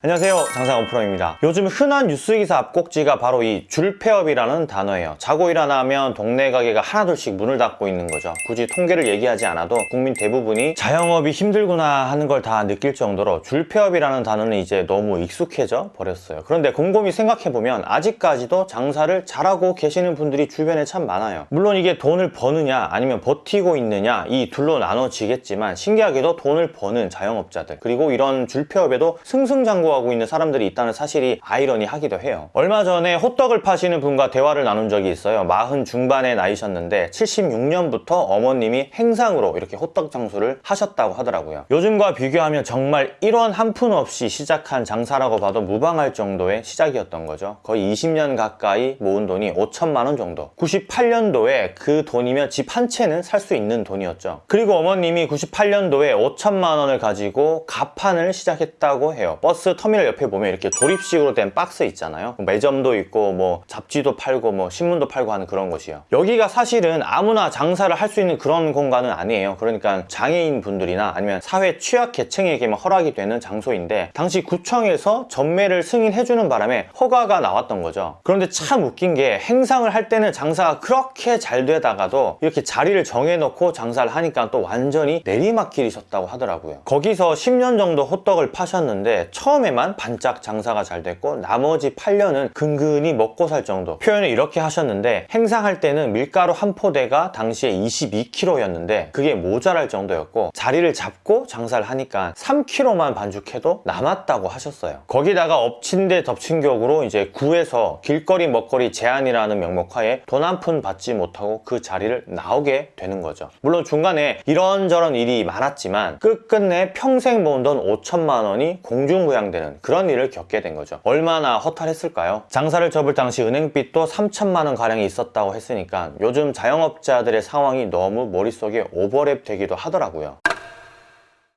안녕하세요. 장사원 프로입니다. 요즘 흔한 뉴스기사 앞꼭지가 바로 이 줄폐업이라는 단어예요. 자고 일어나면 동네 가게가 하나둘씩 문을 닫고 있는 거죠. 굳이 통계를 얘기하지 않아도 국민 대부분이 자영업이 힘들구나 하는 걸 다 느낄 정도로 줄폐업이라는 단어는 이제 너무 익숙해져 버렸어요. 그런데 곰곰이 생각해보면 아직까지도 장사를 잘하고 계시는 분들이 주변에 참 많아요. 물론 이게 돈을 버느냐 아니면 버티고 있느냐 이 둘로 나눠지겠지만 신기하게도 돈을 버는 자영업자들 그리고 이런 줄폐업에도 승승장구 하고 있는 사람들이 있다는 사실이 아이러니하기도 해요. 얼마 전에 호떡을 파시는 분과 대화를 나눈 적이 있어요. 마흔 중반의 나이셨는데 76년부터 어머님이 행상으로 이렇게 호떡 장수를 하셨다고 하더라고요. 요즘과 비교하면 정말 1원 한 푼 없이 시작한 장사라고 봐도 무방할 정도의 시작이었던 거죠. 거의 20년 가까이 모은 돈이 5천만 원 정도. 98년도에 그 돈이면 집 한 채는 살 수 있는 돈이었죠. 그리고 어머님이 98년도에 5천만 원을 가지고 가판을 시작했다고 해요. 버스 터미널 옆에 보면 이렇게 조립식으로 된 박스 있잖아요. 매점도 있고 뭐 잡지도 팔고 뭐 신문도 팔고 하는 그런 곳이요. 여기가 사실은 아무나 장사를 할 수 있는 그런 공간은 아니에요. 그러니까 장애인 분들이나 아니면 사회 취약 계층에게만 허락이 되는 장소인데 당시 구청에서 전매를 승인해주는 바람에 허가가 나왔던 거죠. 그런데 참 웃긴 게 행상을 할 때는 장사가 그렇게 잘 되다가도 이렇게 자리를 정해놓고 장사를 하니까 또 완전히 내리막길이 셨다고 하더라고요. 거기서 10년 정도 호떡을 파셨는데 처음에 만 반짝 장사가 잘 됐고 나머지 8년은 근근히 먹고 살 정도. 표현을 이렇게 하셨는데 행상할 때는 밀가루 한 포대가 당시에 22kg였는데 그게 모자랄 정도였고 자리를 잡고 장사를 하니까 3kg만 반죽해도 남았다고 하셨어요. 거기다가 엎친 데 덮친 격으로 이제 구에서 길거리 먹거리 제한이라는 명목하에 돈 한 푼 받지 못하고 그 자리를 나오게 되는 거죠. 물론 중간에 이런저런 일이 많았지만 끝끝내 평생 모은 돈 5천만 원이 공중부양 되는 그런 일을 겪게 된 거죠 얼마나 허탈했을까요? 장사를 접을 당시 은행빚도 3천만 원 가량이 있었다고 했으니까 요즘 자영업자들의 상황이 너무 머릿속에 오버랩 되기도 하더라고요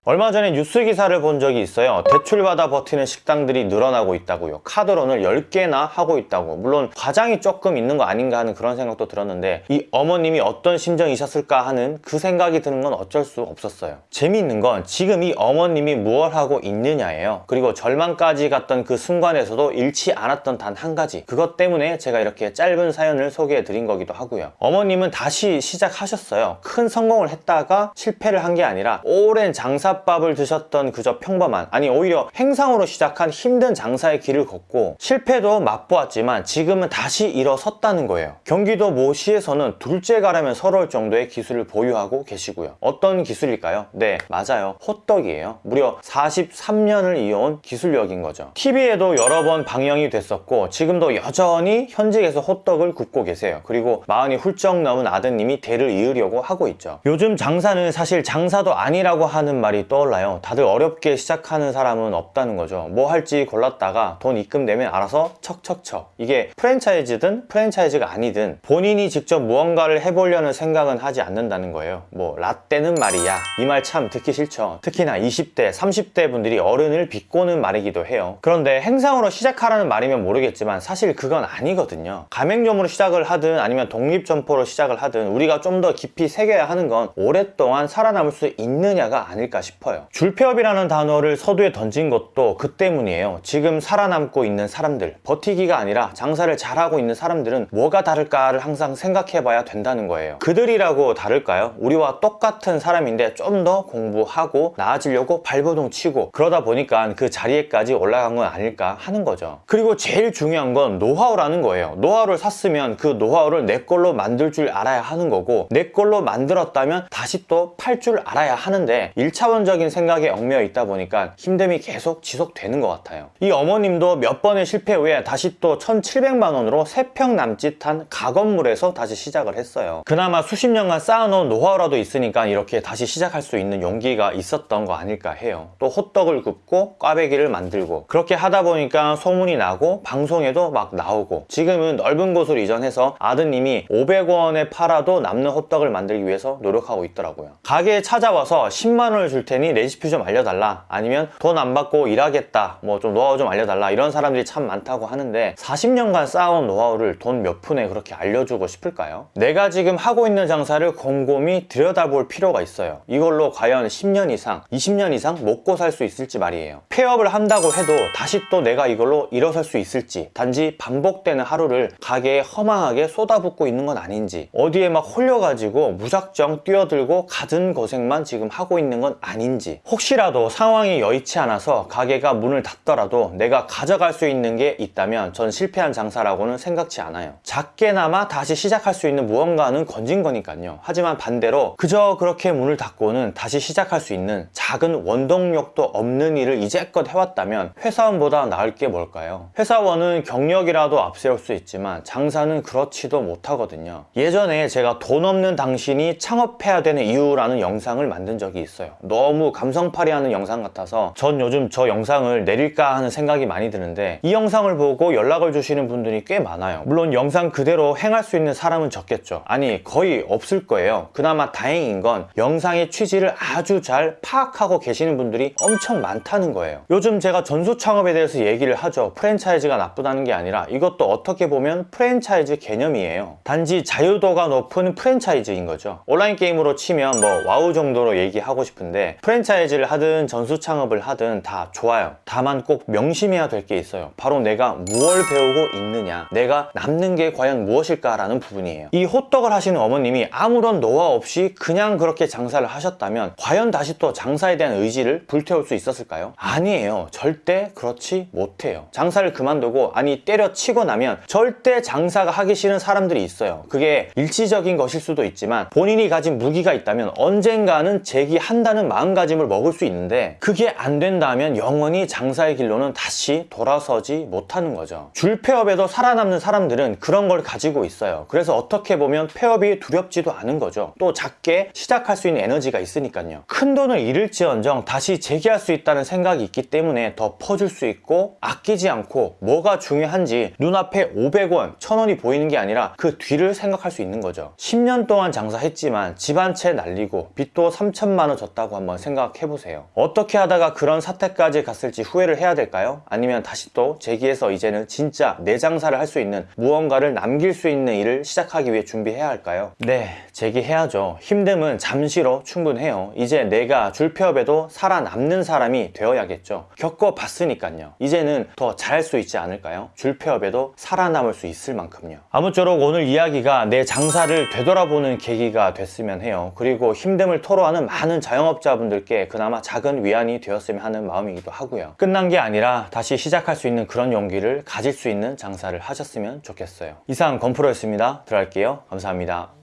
얼마 전에 뉴스 기사를 본 적이 있어요. 대출받아 버티는 식당들이 늘어나고 있다고요. 카드론을 10개나 하고 있다고. 물론 과장이 조금 있는 거 아닌가 하는 그런 생각도 들었는데 이 어머님이 어떤 심정이셨을까 하는 그 생각이 드는 건 어쩔 수 없었어요. 재미있는 건 지금 이 어머님이 무엇 하고 있느냐예요. 그리고 절망까지 갔던 그 순간에서도 잃지 않았던 단 한 가지. 그것 때문에 제가 이렇게 짧은 사연을 소개해 드린 거기도 하고요. 어머님은 다시 시작하셨어요. 큰 성공을 했다가 실패를 한 게 아니라 오랜 장사 장사밥을 드셨던 그저 평범한 아니 오히려 행상으로 시작한 힘든 장사의 길을 걷고 실패도 맛보았지만 지금은 다시 일어섰다는 거예요. 경기도 모 시에서는 둘째 가라면 서러울 정도의 기술을 보유하고 계시고요. 어떤 기술일까요? 네 맞아요. 호떡이에요. 무려 43년을 이어온 기술력인 거죠. TV에도 여러 번 방영이 됐었고 지금도 여전히 현직에서 호떡을 굽고 계세요. 그리고 마흔이 훌쩍 넘은 아드님이 대를 이으려고 하고 있죠. 요즘 장사는 사실 장사도 아니라고 하는 말이 떠올라요. 다들 어렵게 시작하는 사람은 없다는 거죠. 뭐 할지 골랐다가 돈 입금되면 알아서 척척척. 이게 프랜차이즈든 프랜차이즈가 아니든 본인이 직접 무언가를 해보려는 생각은 하지 않는다는 거예요. 뭐 라떼는 말이야. 이 말 참 듣기 싫죠. 특히나 20대 30대 분들이 어른을 비꼬는 말이기도 해요. 그런데 행상으로 시작하라는 말이면 모르겠지만 사실 그건 아니거든요. 가맹점으로 시작을 하든 아니면 독립점포로 시작을 하든 우리가 좀 더 깊이 새겨야 하는 건 오랫동안 살아남을 수 있느냐가 아닐까 싶어요 싶어요. 줄폐업이라는 단어를 서두에 던진 것도 그 때문이에요. 지금 살아남고 있는 사람들 버티기가 아니라 장사를 잘하고 있는 사람들은 뭐가 다를까를 항상 생각해 봐야 된다는 거예요. 그들이라고 다를까요? 우리와 똑같은 사람인데 좀 더 공부하고 나아지려고 발버둥 치고 그러다 보니까 그 자리에까지 올라간 건 아닐까 하는 거죠. 그리고 제일 중요한 건 노하우라는 거예요. 노하우를 샀으면 그 노하우를 내 걸로 만들 줄 알아야 하는 거고 내 걸로 만들었다면 다시 또 팔 줄 알아야 하는데 1차원 적 긍정적인 생각에 얽매여 있다 보니까 힘듦이 계속 지속되는 것 같아요. 이 어머님도 몇 번의 실패 후에 다시 또 1700만 원으로 3평 남짓한 가건물에서 다시 시작을 했어요. 그나마 수십 년간 쌓아놓은 노하우라도 있으니까 이렇게 다시 시작할 수 있는 용기가 있었던 거 아닐까 해요. 또 호떡을 굽고 꽈배기를 만들고 그렇게 하다 보니까 소문이 나고 방송에도 막 나오고 지금은 넓은 곳으로 이전해서 아드님이 500원에 팔아도 남는 호떡을 만들기 위해서 노력하고 있더라고요. 가게에 찾아와서 10만 원을 줄 테니 레시피 좀 알려달라. 아니면 돈 안 받고 일하겠다. 뭐 좀 노하우 좀 알려달라. 이런 사람들이 참 많다고 하는데 40년간 쌓아온 노하우를 돈 몇 푼에 그렇게 알려주고 싶을까요? 내가 지금 하고 있는 장사를 곰곰이 들여다볼 필요가 있어요. 이걸로 과연 10년 이상 20년 이상 먹고 살 수 있을지 말이에요. 폐업을 한다고 해도 다시 또 내가 이걸로 일어설 수 있을지 단지 반복되는 하루를 가게에 허망하게 쏟아붓고 있는 건 아닌지 어디에 막 홀려가지고 무작정 뛰어들고 가든 고생만 지금 하고 있는 건 아닌지 혹시라도 상황이 여의치 않아서 가게가 문을 닫더라도 내가 가져갈 수 있는 게 있다면 전 실패한 장사라고는 생각지 않아요. 작게나마 다시 시작할 수 있는 무언가는 건진 거니까요. 하지만 반대로 그저 그렇게 문을 닫고는 다시 시작할 수 있는 작은 원동력도 없는 일을 이제껏 해왔다면 회사원보다 나을 게 뭘까요? 회사원은 경력이라도 앞세울 수 있지만 장사는 그렇지도 못하거든요. 예전에 제가 돈 없는 당신이 창업해야 되는 이유라는 영상을 만든 적이 있어요. 너무 감성팔이하는 영상 같아서 전 요즘 저 영상을 내릴까 하는 생각이 많이 드는데 이 영상을 보고 연락을 주시는 분들이 꽤 많아요. 물론 영상 그대로 행할 수 있는 사람은 적겠죠. 아니 거의 없을 거예요. 그나마 다행인 건 영상의 취지를 아주 잘 파악하고 계시는 분들이 엄청 많다는 거예요. 요즘 제가 전수 창업에 대해서 얘기를 하죠. 프랜차이즈가 나쁘다는 게 아니라 이것도 어떻게 보면 프랜차이즈 개념이에요. 단지 자유도가 높은 프랜차이즈인 거죠. 온라인 게임으로 치면 뭐 와우 정도로 얘기하고 싶은데 프랜차이즈를 하든 전수 창업을 하든 다 좋아요. 다만 꼭 명심해야 될 게 있어요. 바로 내가 무엇을 배우고 있느냐. 내가 남는 게 과연 무엇일까 라는 부분이에요. 이 호떡을 하시는 어머님이 아무런 노하우 없이 그냥 그렇게 장사를 하셨다면 과연 다시 또 장사에 대한 의지를 불태울 수 있었을까요? 아니에요. 절대 그렇지 못해요. 장사를 그만두고 아니 때려치고 나면 절대 장사가 하기 싫은 사람들이 있어요. 그게 일시적인 것일 수도 있지만 본인이 가진 무기가 있다면 언젠가는 재기한다는 마음 가짐을 먹을 수 있는데 그게 안 된다면 영원히 장사의 길로는 다시 돌아서지 못하는 거죠. 줄 폐업에도 살아남는 사람들은 그런 걸 가지고 있어요. 그래서 어떻게 보면 폐업이 두렵지도 않은 거죠. 또 작게 시작할 수 있는 에너지가 있으니까요. 큰 돈을 잃을지언정 다시 재기할 수 있다는 생각이 있기 때문에 더 퍼줄 수 있고 아끼지 않고 뭐가 중요한지 눈앞에 500원, 1000원이 보이는 게 아니라 그 뒤를 생각할 수 있는 거죠. 10년 동안 장사했지만 집 한 채 날리고 빚도 3천만 원 졌다고 한번 생각해 보세요. 어떻게 하다가 그런 사태까지 갔을지 후회를 해야 될까요? 아니면 다시 또 재기해서 이제는 진짜 내 장사를 할 수 있는 무언가를 남길 수 있는 일을 시작하기 위해 준비해야 할까요? 네 재기해야죠. 힘듦은 잠시로 충분해요. 이제 내가 줄폐업에도 살아남는 사람이 되어야겠죠. 겪어봤으니까요. 이제는 더 잘할 수 있지 않을까요? 줄폐업에도 살아남을 수 있을 만큼요. 아무쪼록 오늘 이야기가 내 장사를 되돌아보는 계기가 됐으면 해요. 그리고 힘듦을 토로하는 많은 자영업자 분들께 그나마 작은 위안이 되었으면 하는 마음이기도 하고요. 끝난 게 아니라 다시 시작할 수 있는 그런 용기를 가질 수 있는 장사를 하셨으면 좋겠어요. 이상 건프로였습니다. 들어갈게요. 감사합니다